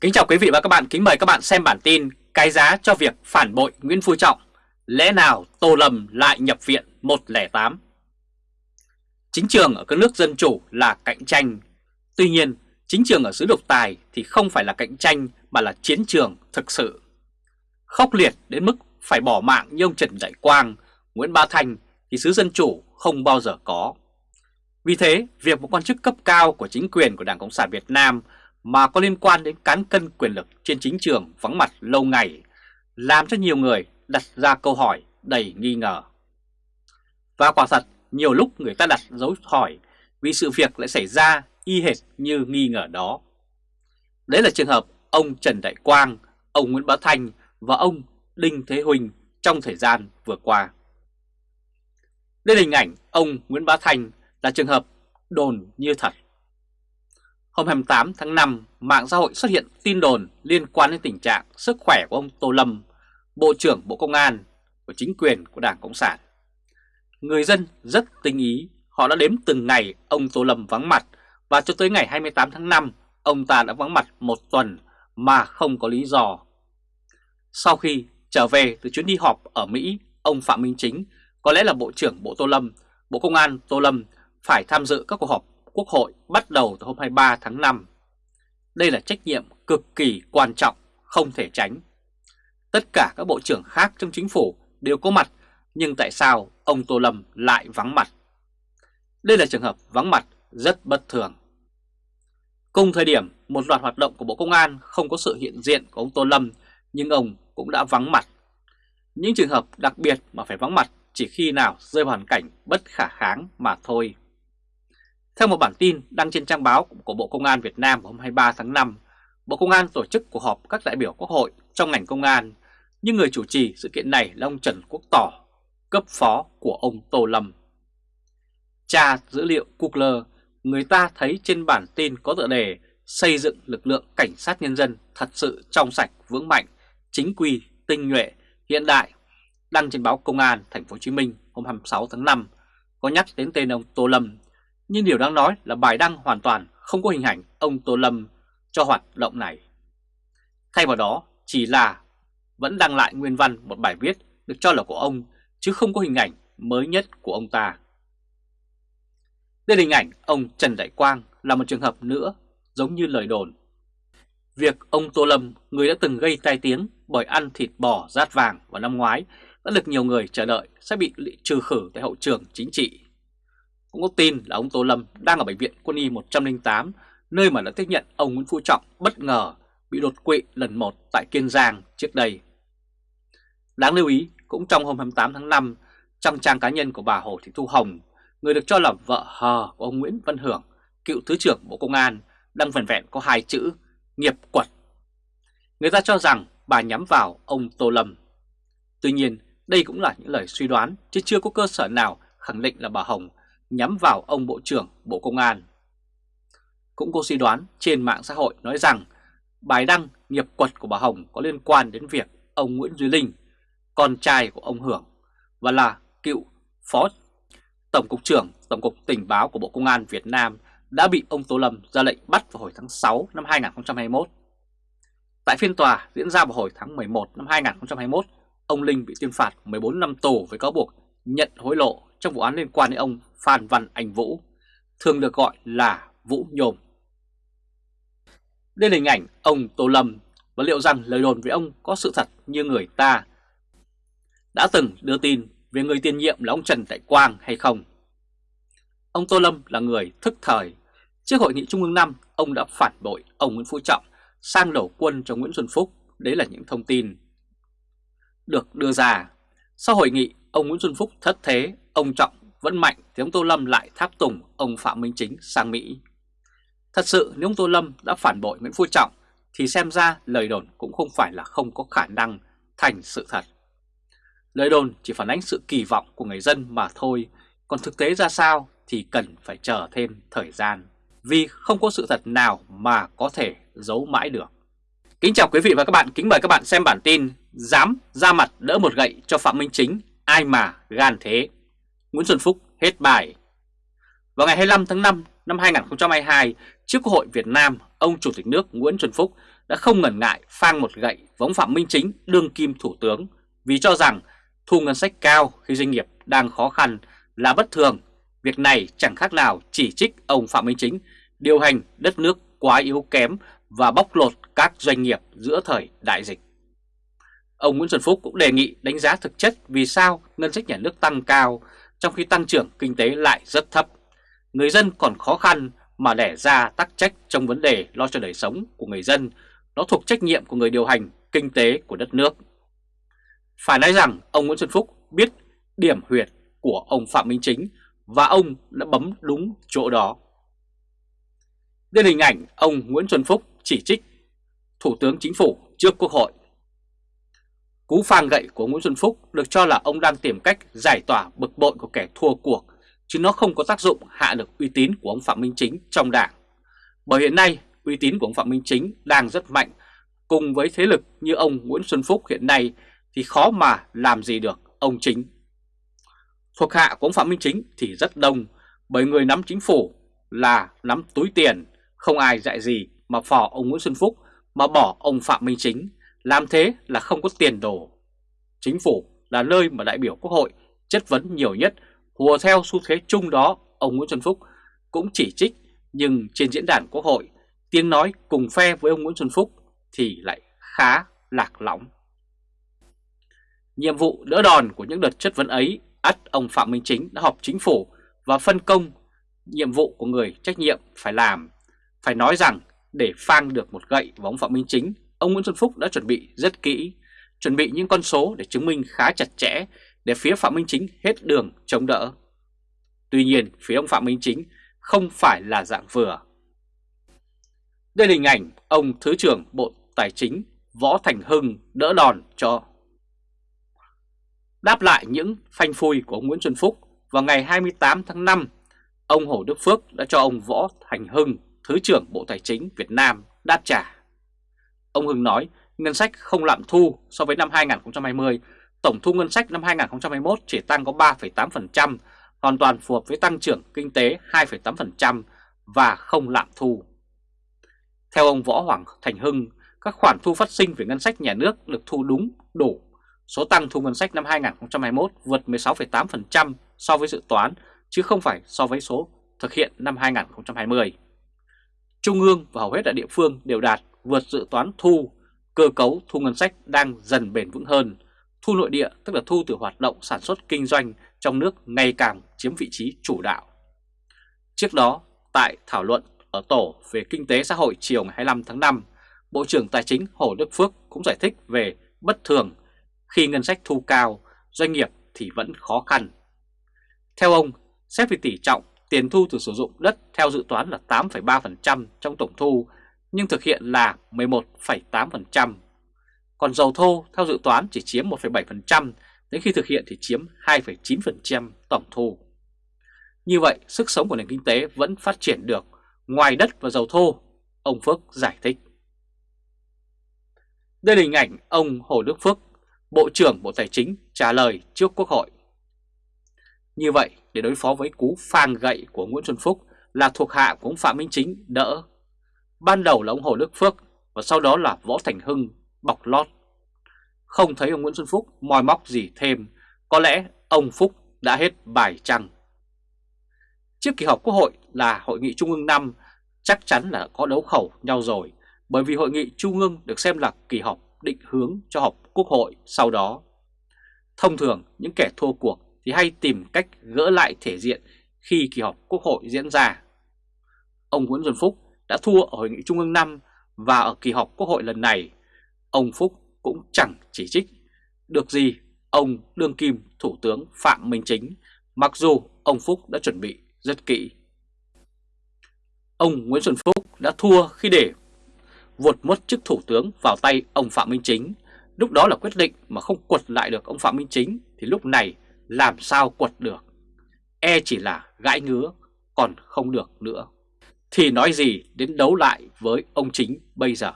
Kính chào quý vị và các bạn, kính mời các bạn xem bản tin Cái giá cho việc phản bội Nguyễn Phú Trọng. Lẽ nào Tô Lâm lại nhập viện 108 Chính trường ở các nước dân chủ là cạnh tranh. Tuy nhiên, chính trường ở xứ độc tài thì không phải là cạnh tranh mà là chiến trường thực sự. Khốc liệt đến mức phải bỏ mạng như ông Trần Đại Quang, Nguyễn Ba Thành thì xứ dân chủ không bao giờ có. Vì thế, việc một quan chức cấp cao của chính quyền của Đảng Cộng sản Việt Nam mà có liên quan đến cán cân quyền lực trên chính trường vắng mặt lâu ngày, làm cho nhiều người đặt ra câu hỏi đầy nghi ngờ. Và quả thật, nhiều lúc người ta đặt dấu hỏi vì sự việc lại xảy ra y hệt như nghi ngờ đó. Đấy là trường hợp ông Trần Đại Quang, ông Nguyễn Bá Thanh và ông Đinh Thế Huỳnh trong thời gian vừa qua. Đây là hình ảnh ông Nguyễn Bá Thanh là trường hợp đồn như thật. Hôm 28 tháng 5, mạng xã hội xuất hiện tin đồn liên quan đến tình trạng sức khỏe của ông Tô Lâm, Bộ trưởng Bộ Công an của chính quyền của Đảng Cộng sản. Người dân rất tinh ý, họ đã đếm từng ngày ông Tô Lâm vắng mặt và cho tới ngày 28 tháng 5, ông ta đã vắng mặt một tuần mà không có lý do. Sau khi trở về từ chuyến đi họp ở Mỹ, ông Phạm Minh Chính, có lẽ là Bộ trưởng Bộ Tô Lâm, Bộ Công an Tô Lâm phải tham dự các cuộc họp Quốc hội bắt đầu từ hôm 23 tháng 5. Đây là trách nhiệm cực kỳ quan trọng, không thể tránh. Tất cả các bộ trưởng khác trong chính phủ đều có mặt, nhưng tại sao ông Tô Lâm lại vắng mặt? Đây là trường hợp vắng mặt rất bất thường. Cùng thời điểm, một loạt hoạt động của Bộ Công an không có sự hiện diện của ông Tô Lâm, nhưng ông cũng đã vắng mặt. Những trường hợp đặc biệt mà phải vắng mặt chỉ khi nào rơi vào hoàn cảnh bất khả kháng mà thôi. Theo một bản tin đăng trên trang báo của Bộ Công an Việt Nam hôm 23 tháng 5, Bộ Công an tổ chức cuộc họp các đại biểu Quốc hội trong ngành công an, nhưng người chủ trì sự kiện này là ông Trần Quốc Tỏ, cấp phó của ông Tô Lâm. Tra dữ liệu Google, người ta thấy trên bản tin có tựa đề xây dựng lực lượng cảnh sát nhân dân thật sự trong sạch, vững mạnh, chính quy, tinh nhuệ, hiện đại, đăng trên báo Công an Thành phố Hồ Chí Minh hôm 26 tháng 5 có nhắc đến tên ông Tô Lâm nhưng điều đáng nói là bài đăng hoàn toàn không có hình ảnh ông Tô Lâm cho hoạt động này. Thay vào đó chỉ là vẫn đăng lại nguyên văn một bài viết được cho là của ông chứ không có hình ảnh mới nhất của ông ta. Đây là hình ảnh ông Trần Đại Quang là một trường hợp nữa giống như lời đồn. Việc ông Tô Lâm, người đã từng gây tai tiếng bởi ăn thịt bò rát vàng vào năm ngoái, đã được nhiều người chờ đợi sẽ bị trừ khử tại hậu trường chính trị cũng có tin là ông Tô Lâm đang ở Bệnh viện Quân y 108, nơi mà đã tiếp nhận ông Nguyễn Phú Trọng bất ngờ bị đột quỵ lần một tại Kiên Giang trước đây. Đáng lưu ý, cũng trong hôm 28 tháng 5, trong trang cá nhân của bà Hồ Thị Thu Hồng, người được cho là vợ hờ của ông Nguyễn Văn Hưởng, cựu Thứ trưởng Bộ Công an, đang vần vẹn có hai chữ nghiệp quật. Người ta cho rằng bà nhắm vào ông Tô Lâm. Tuy nhiên, đây cũng là những lời suy đoán chứ chưa có cơ sở nào khẳng định là bà Hồng nhắm vào ông Bộ trưởng Bộ Công an. Cũng có suy đoán trên mạng xã hội nói rằng bài đăng nghiệp quật của bà Hồng có liên quan đến việc ông Nguyễn Duy Linh, con trai của ông Hưởng và là cựu Phó Tổng cục trưởng Tổng cục Tình báo của Bộ Công an Việt Nam đã bị ông Tô Lâm ra lệnh bắt vào hồi tháng 6 năm 2021. Tại phiên tòa diễn ra vào hồi tháng 11 năm 2021, ông Linh bị tuyên phạt 14 năm tù với cáo buộc nhận hối lộ trong vụ án liên quan đến ông Phan Văn Anh Vũ, thường được gọi là Vũ Nhôm. Đây là hình ảnh ông Tô Lâm và liệu rằng lời đồn về ông có sự thật như người ta đã từng đưa tin về người tiền nhiệm là ông Trần Đại Quang hay không. Ông Tô Lâm là người thức thời. Trước hội nghị Trung ương 5, ông đã phản bội ông Nguyễn Phú Trọng sang đổ quân cho Nguyễn Xuân Phúc. Đấy là những thông tin được đưa ra. Sau hội nghị, ông Nguyễn Xuân Phúc thất thế, ông Trọng vẫn mạnh thì ông Tô Lâm lại tháp tùng ông Phạm Minh Chính sang Mỹ. Thật sự nếu ông Tô Lâm đã phản bội Nguyễn Phú Trọng thì xem ra lời đồn cũng không phải là không có khả năng thành sự thật. Lời đồn chỉ phản ánh sự kỳ vọng của người dân mà thôi, còn thực tế ra sao thì cần phải chờ thêm thời gian. Vì không có sự thật nào mà có thể giấu mãi được. Kính chào quý vị và các bạn, kính mời các bạn xem bản tin Dám ra mặt đỡ một gậy cho Phạm Minh Chính, ai mà gan thế. Nguyễn Xuân Phúc hết bài. Vào ngày 25 tháng 5 năm 2022, trước Quốc hội Việt Nam, ông Chủ tịch nước Nguyễn Xuân Phúc đã không ngần ngại phang một gậy võng Phạm Minh Chính đương kim thủ tướng vì cho rằng thu ngân sách cao khi doanh nghiệp đang khó khăn là bất thường. Việc này chẳng khác nào chỉ trích ông Phạm Minh Chính điều hành đất nước quá yếu kém và bóc lột các doanh nghiệp giữa thời đại dịch. Ông Nguyễn Xuân Phúc cũng đề nghị đánh giá thực chất vì sao ngân sách nhà nước tăng cao trong khi tăng trưởng kinh tế lại rất thấp. Người dân còn khó khăn mà đẻ ra tắc trách trong vấn đề lo cho đời sống của người dân, nó thuộc trách nhiệm của người điều hành kinh tế của đất nước. Phải nói rằng ông Nguyễn Xuân Phúc biết điểm huyệt của ông Phạm Minh Chính và ông đã bấm đúng chỗ đó. Đây là hình ảnh ông Nguyễn Xuân Phúc chỉ trích Thủ tướng Chính phủ trước Quốc hội. Cú phang gậy của Nguyễn Xuân Phúc được cho là ông đang tìm cách giải tỏa bực bội của kẻ thua cuộc, chứ nó không có tác dụng hạ được uy tín của ông Phạm Minh Chính trong đảng. Bởi hiện nay, uy tín của ông Phạm Minh Chính đang rất mạnh, cùng với thế lực như ông Nguyễn Xuân Phúc hiện nay thì khó mà làm gì được ông Chính. Thuộc hạ của ông Phạm Minh Chính thì rất đông, bởi người nắm chính phủ là nắm túi tiền, không ai dạy gì mà phò ông Nguyễn Xuân Phúc mà bỏ ông Phạm Minh Chính, làm thế là không có tiền đồ. Chính phủ là nơi mà đại biểu Quốc hội chất vấn nhiều nhất, hùa theo xu thế chung đó, ông Nguyễn Xuân Phúc cũng chỉ trích, nhưng trên diễn đàn Quốc hội, tiếng nói cùng phe với ông Nguyễn Xuân Phúc thì lại khá lạc lõng. Nhiệm vụ đỡ đòn của những đợt chất vấn ấy, ắt ông Phạm Minh Chính đã họp chính phủ và phân công nhiệm vụ của người trách nhiệm phải làm. Phải nói rằng để phang được một gậy vào ông Phạm Minh Chính, ông Nguyễn Xuân Phúc đã chuẩn bị rất kỹ, chuẩn bị những con số để chứng minh khá chặt chẽ để phía Phạm Minh Chính hết đường chống đỡ. Tuy nhiên, phía ông Phạm Minh Chính không phải là dạng vừa. Đây là hình ảnh ông Thứ trưởng Bộ Tài chính Võ Thành Hưng đỡ đòn cho. Đáp lại những phanh phui của ông Nguyễn Xuân Phúc, vào ngày 28 tháng 5, ông Hồ Đức Phước đã cho ông Võ Thành Hưng Thứ trưởng Bộ Tài chính Việt Nam đáp trả. Ông Hưng nói ngân sách không lạm thu so với năm 2020, tổng thu ngân sách năm 2021 chỉ tăng có 3,8%, hoàn toàn phù hợp với tăng trưởng kinh tế 2,8% và không lạm thu. Theo ông Võ Hoàng Thành Hưng, các khoản thu phát sinh về ngân sách nhà nước được thu đúng, đủ. Số tăng thu ngân sách năm 2021 vượt 16,8% so với dự toán, chứ không phải so với số thực hiện năm 2020. Trung ương và hầu hết ở địa phương đều đạt vượt dự toán thu, cơ cấu thu ngân sách đang dần bền vững hơn. Thu nội địa tức là thu từ hoạt động sản xuất kinh doanh trong nước ngày càng chiếm vị trí chủ đạo. Trước đó, tại thảo luận ở Tổ về Kinh tế xã hội chiều ngày 25 tháng 5, Bộ trưởng Tài chính Hồ Đức Phước cũng giải thích về bất thường khi ngân sách thu cao, doanh nghiệp thì vẫn khó khăn. Theo ông, xét về tỷ trọng tiền thu từ sử dụng đất theo dự toán là 8,3% trong tổng thu, nhưng thực hiện là 11,8%. Còn dầu thô theo dự toán chỉ chiếm 1,7%, đến khi thực hiện thì chiếm 2,9% tổng thu. Như vậy, sức sống của nền kinh tế vẫn phát triển được ngoài đất và dầu thô, ông Phước giải thích. Đây là hình ảnh ông Hồ Đức Phước, Bộ trưởng Bộ Tài chính trả lời trước Quốc hội. Như vậy, để đối phó với cú phang gậy của Nguyễn Xuân Phúc là thuộc hạ của ông Phạm Minh Chính đỡ. Ban đầu là ông Hồ Đức Phước và sau đó là Võ Thành Hưng bọc lót. Không thấy ông Nguyễn Xuân Phúc moi móc gì thêm, có lẽ ông Phúc đã hết bài trăng. Trước kỳ họp Quốc hội là Hội nghị Trung ương 5 chắc chắn là có đấu khẩu nhau rồi, bởi vì Hội nghị Trung ương được xem là kỳ họp định hướng cho họp Quốc hội sau đó. Thông thường, những kẻ thua cuộc thì hay tìm cách gỡ lại thể diện khi kỳ họp Quốc hội diễn ra. Ông Nguyễn Xuân Phúc đã thua ở Hội nghị Trung ương 5 và ở kỳ họp Quốc hội lần này, ông Phúc cũng chẳng chỉ trích được gì ông đương kim Thủ tướng Phạm Minh Chính, mặc dù ông Phúc đã chuẩn bị rất kỹ. Ông Nguyễn Xuân Phúc đã thua khi để vụt mất chức Thủ tướng vào tay ông Phạm Minh Chính. Lúc đó là quyết định mà không quật lại được ông Phạm Minh Chính thì lúc này làm sao quật được. E chỉ là gãi ngứa, còn không được nữa. Thì nói gì đến đấu lại với ông chính bây giờ.